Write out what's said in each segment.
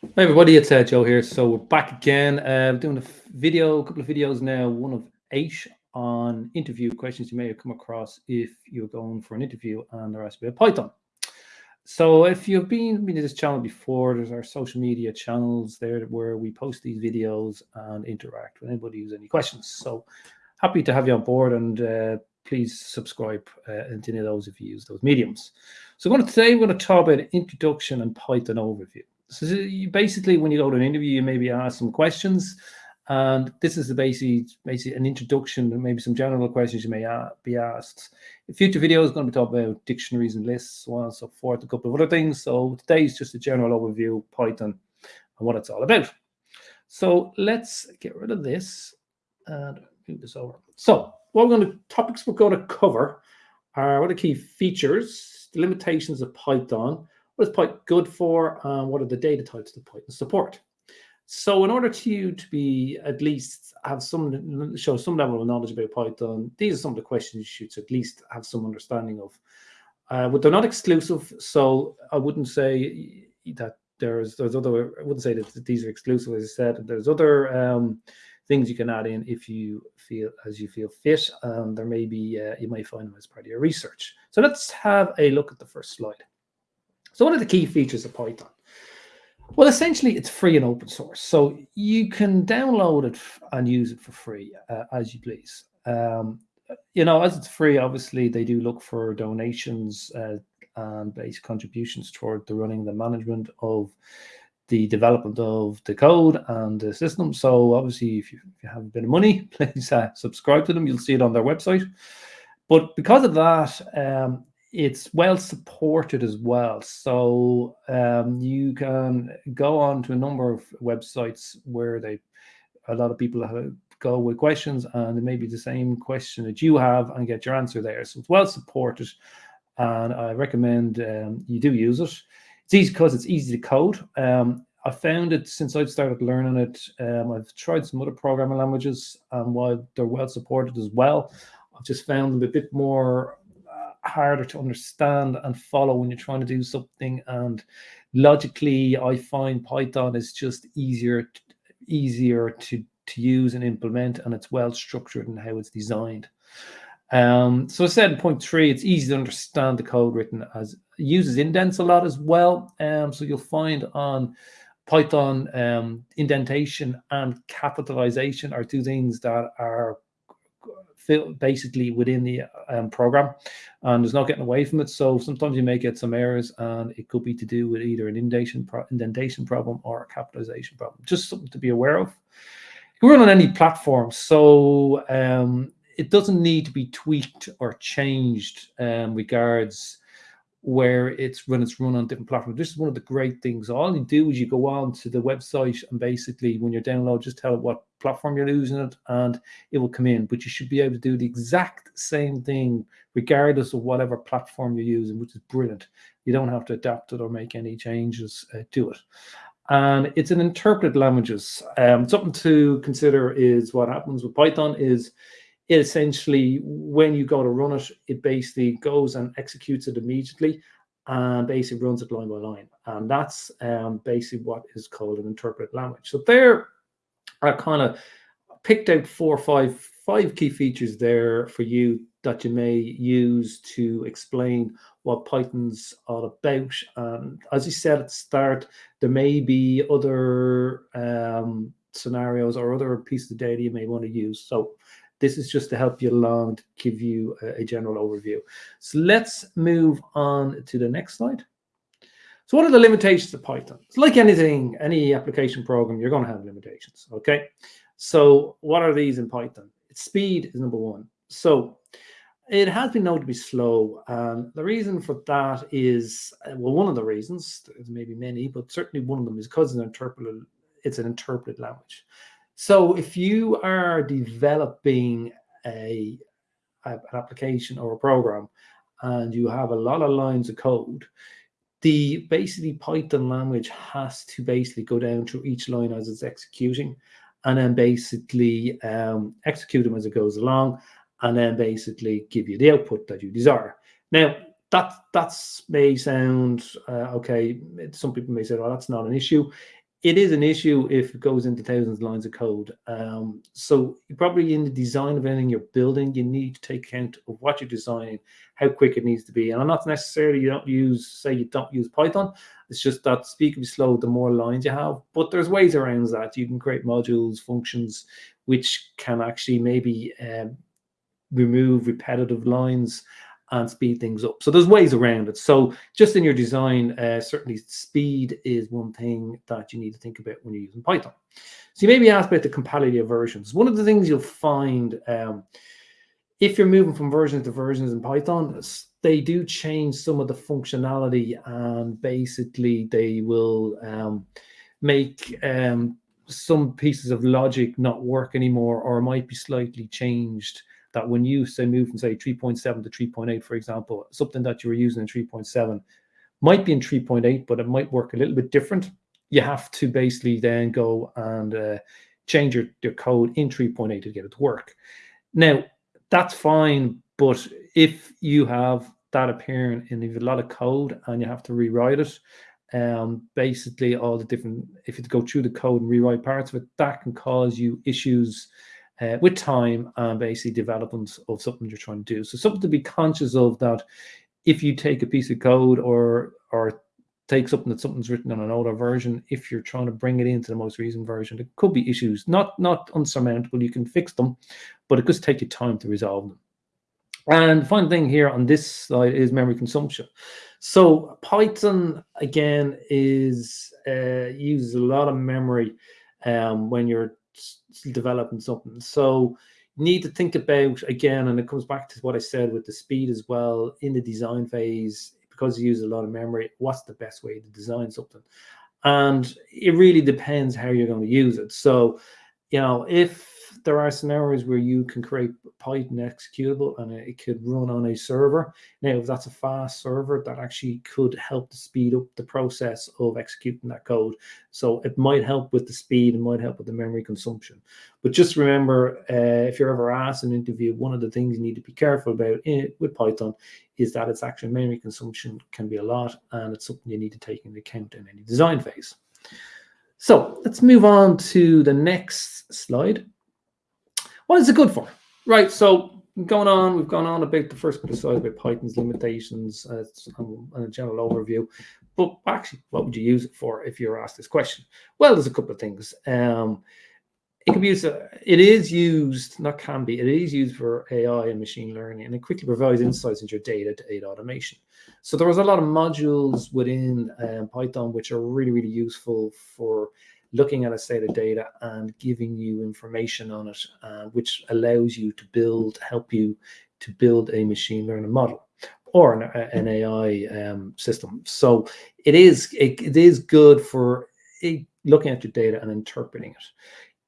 Hi everybody, it's uh, Joe here. So we're back again, uh, doing a video, a couple of videos now, one of eight on interview questions you may have come across if you're going for an interview and they're asked about Python. So if you've been, been to this channel before, there's our social media channels there where we post these videos and interact with anybody who's any questions. So happy to have you on board and uh, please subscribe uh, into any of those if you use those mediums. So going to, today we're going to talk about introduction and Python overview. So you basically, when you go to an interview, you maybe ask some questions, and this is the basic, basic an introduction, and maybe some general questions you may be asked. The future video is going to be talking about dictionaries and lists, so on and so forth, a couple of other things. So today is just a general overview of Python and what it's all about. So let's get rid of this and move this over. So what we're going to topics we're going to cover are what are the key features, the limitations of Python, what is Python good for? Um, what are the data types that Python support? So in order to you to be at least have some show some level of knowledge about Python, these are some of the questions you should at least have some understanding of. Uh, but they're not exclusive, so I wouldn't say that there's there's other. I wouldn't say that these are exclusive. As I said, there's other um, things you can add in if you feel as you feel fit, and there may be uh, you might find them as part of your research. So let's have a look at the first slide. So what are the key features of Python? Well, essentially, it's free and open source. So you can download it and use it for free uh, as you please. Um, you know, as it's free, obviously, they do look for donations uh, and base contributions toward the running the management of the development of the code and the system. So obviously, if you, if you have a bit of money, please uh, subscribe to them. You'll see it on their website. But because of that, um, it's well supported as well. So um, you can go on to a number of websites where they, a lot of people have, go with questions and it may be the same question that you have and get your answer there. So it's well supported and I recommend um, you do use it. It's easy because it's easy to code. Um, I found it since I've started learning it. Um, I've tried some other programming languages and while they're well supported as well, I've just found them a bit more harder to understand and follow when you're trying to do something. And logically, I find Python is just easier, easier to, to use and implement, and it's well structured in how it's designed. Um, so I said in point three, it's easy to understand the code written as uses indents a lot as well. Um, so you'll find on Python um, indentation and capitalization are two things that are basically within the um, program and there's no getting away from it. So sometimes you may get some errors and it could be to do with either an indentation, pro indentation problem or a capitalization problem. Just something to be aware of. You can run on any platform. So um, it doesn't need to be tweaked or changed um, regards where it's when it's run on different platforms. This is one of the great things. All you do is you go on to the website and basically when you're download, just tell it what platform you're using it and it will come in. But you should be able to do the exact same thing regardless of whatever platform you're using, which is brilliant. You don't have to adapt it or make any changes uh, to it. And it's an interpreted languages. Um, something to consider is what happens with Python is essentially, when you go to run it, it basically goes and executes it immediately and basically runs it line by line. And that's um, basically what is called an interpreted language. So there I kind of picked out four or five, five key features there for you that you may use to explain what Python's all about. And as you said at the start, there may be other um, scenarios or other pieces of data you may want to use. So this is just to help you along to give you a, a general overview. So let's move on to the next slide. So what are the limitations of Python? It's like anything, any application program, you're going to have limitations, okay? So what are these in Python? Speed is number one. So it has been known to be slow. And the reason for that is, uh, well, one of the reasons, there's maybe many, but certainly one of them is because it's an interpreted, it's an interpreted language. So if you are developing a, a, an application or a program and you have a lot of lines of code, the basically Python language has to basically go down through each line as it's executing and then basically um, execute them as it goes along and then basically give you the output that you desire. Now, that that's may sound uh, okay. Some people may say, well, that's not an issue it is an issue if it goes into thousands of lines of code. Um, so probably in the design of anything you're building, you need to take account of what you're designing, how quick it needs to be. And I'm not necessarily you don't use, say you don't use Python. It's just that can slow the more lines you have. But there's ways around that. You can create modules, functions, which can actually maybe um, remove repetitive lines and speed things up. So there's ways around it. So just in your design, uh, certainly speed is one thing that you need to think about when you're using Python. So you may be asked about the compatibility of versions. One of the things you'll find um, if you're moving from versions to versions in Python, they do change some of the functionality and basically they will um, make um, some pieces of logic not work anymore or might be slightly changed that when you say move from say 3.7 to 3.8, for example, something that you were using in 3.7 might be in 3.8, but it might work a little bit different. You have to basically then go and uh, change your, your code in 3.8 to get it to work. Now, that's fine, but if you have that appearing have a lot of code and you have to rewrite it, um, basically all the different, if you go through the code and rewrite parts of it, that can cause you issues uh, with time and basically development of something you're trying to do. So something to be conscious of that if you take a piece of code or or take something that something's written on an older version, if you're trying to bring it into the most recent version, there could be issues, not not unsurmountable. You can fix them, but it does take you time to resolve them. And the final thing here on this slide is memory consumption. So Python again is uh, uses a lot of memory um, when you're developing something. So you need to think about again, and it comes back to what I said with the speed as well in the design phase, because you use a lot of memory, what's the best way to design something? And it really depends how you're going to use it. So, you know, if there are scenarios where you can create Python executable and it could run on a server. Now, if that's a fast server, that actually could help to speed up the process of executing that code. So it might help with the speed, it might help with the memory consumption. But just remember, uh, if you're ever asked an interview, one of the things you need to be careful about in, with Python is that its actual memory consumption can be a lot, and it's something you need to take into account in any design phase. So let's move on to the next slide. What is it good for? Right, so going on, we've gone on about the first slides about Python's limitations uh, and a general overview. But actually, what would you use it for if you're asked this question? Well, there's a couple of things. Um, it can be used, uh, it is used, not can be, it is used for AI and machine learning, and it quickly provides insights into your data to aid automation. So there was a lot of modules within um, Python which are really, really useful for looking at a set of data and giving you information on it, uh, which allows you to build, help you to build a machine learning model or an, an AI um, system. So it is it, it is good for looking at your data and interpreting it.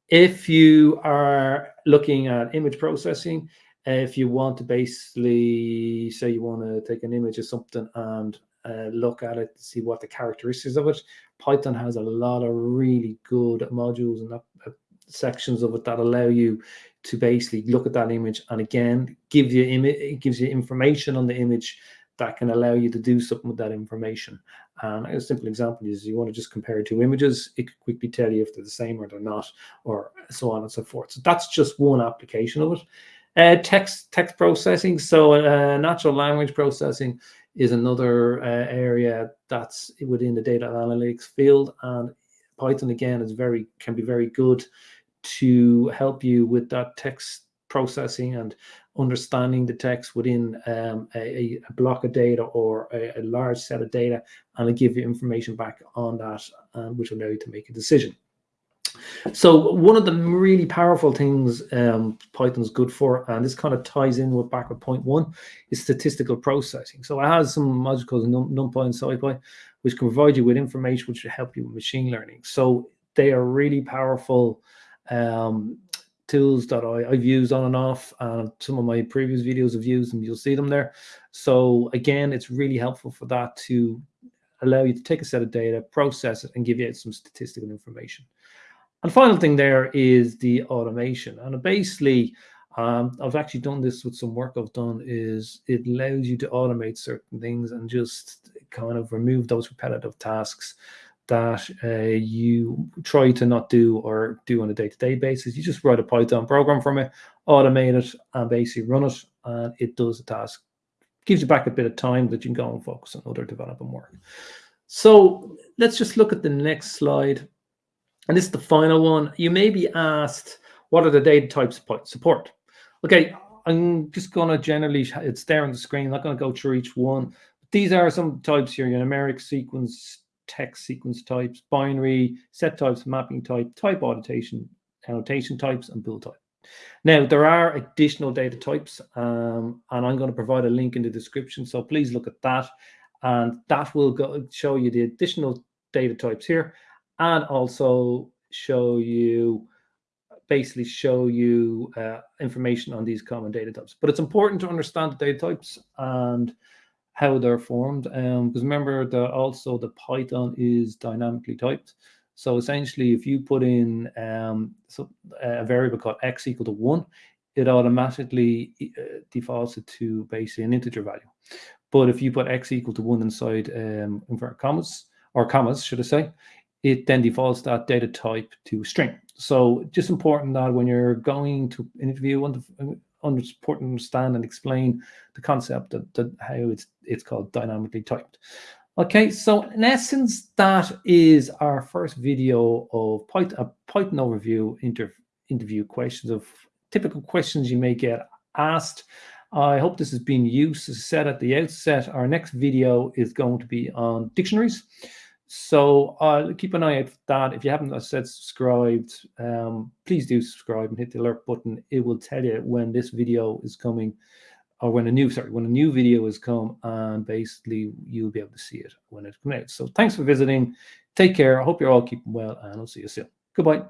If you are looking at image processing, if you want to basically say you want to take an image of something and uh, look at it see what the characteristics of it. Python has a lot of really good modules and uh, sections of it that allow you to basically look at that image and again give you image it gives you information on the image that can allow you to do something with that information. And a simple example is you want to just compare two images, it could quickly tell you if they're the same or they're not, or so on and so forth. So that's just one application of it. Uh, text text processing, so uh, natural language processing is another uh, area that's within the data analytics field. And Python again is very can be very good to help you with that text processing and understanding the text within um, a, a, block of data or a, a, large set of data and give you information back on that um, which will allow you to make a decision. So one of the really powerful things um, Python's good for, and this kind of ties in with back with point one, is statistical processing. So it has some modules called Num NumPy and SciPy, which can provide you with information which will help you with machine learning. So they are really powerful um, tools that I, have used on and off. And some of my previous videos have used them. You'll see them there. So again, it's really helpful for that to allow you to take a set of data, process it, and give you some statistical information. And final thing there is the automation. And basically, um, I've actually done this with some work I've done is it allows you to automate certain things and just kind of remove those repetitive tasks that uh, you try to not do or do on a day-to-day -day basis. You just write a Python program from it, automate it, and basically run it, and it does the task. Gives you back a bit of time that you can go and focus on other development work. So let's just look at the next slide. And this is the final one. You may be asked, what are the data types support? Okay, I'm just going to generally, it's there on the screen. I'm not going to go through each one. But these are some types here, your numeric sequence, text sequence types, binary, set types, mapping type, type annotation, annotation types, and bool type. Now, there are additional data types, um, and I'm going to provide a link in the description, so please look at that, and that will go, show you the additional data types here, and also show you basically show you uh, information on these common data types. But it's important to understand the data types and how they're formed. Um, because remember that also the Python is dynamically typed. So essentially, if you put in um, so a variable called x equal to one, it automatically uh, defaults it to basically an integer value. But if you put x equal to one inside um, inverted commas, or commas, should I say, it then defaults that data type to string. So just important that when you're going to interview, understand and explain the concept that how it's it's called dynamically typed. Okay, so in essence, that is our first video of Python, a Python overview inter, interview questions of typical questions you may get asked. I hope this has been used. As said at the outset, our next video is going to be on dictionaries. So uh, keep an eye out for that. If you haven't said subscribed, um, please do subscribe and hit the alert button. It will tell you when this video is coming or when a new, sorry, when a new video is come and basically you'll be able to see it when it comes out. So thanks for visiting. Take care. I hope you're all keeping well and I'll see you soon. Goodbye.